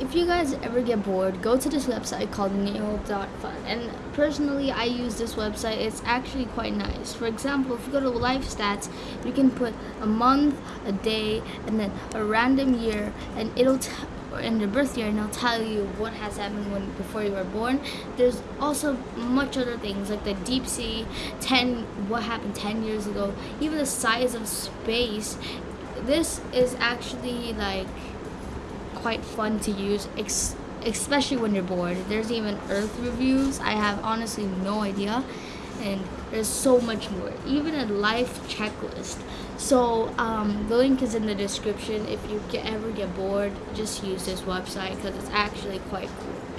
if you guys ever get bored, go to this website called Neal.fun. And personally, I use this website. It's actually quite nice. For example, if you go to life stats, you can put a month, a day, and then a random year, and it'll in your birth year, and it'll tell you what has happened when before you were born. There's also much other things like the deep sea, ten what happened ten years ago, even the size of space. This is actually like quite fun to use, especially when you're bored. There's even Earth reviews. I have honestly no idea. And there's so much more, even a life checklist. So um, the link is in the description. If you get, ever get bored, just use this website because it's actually quite cool.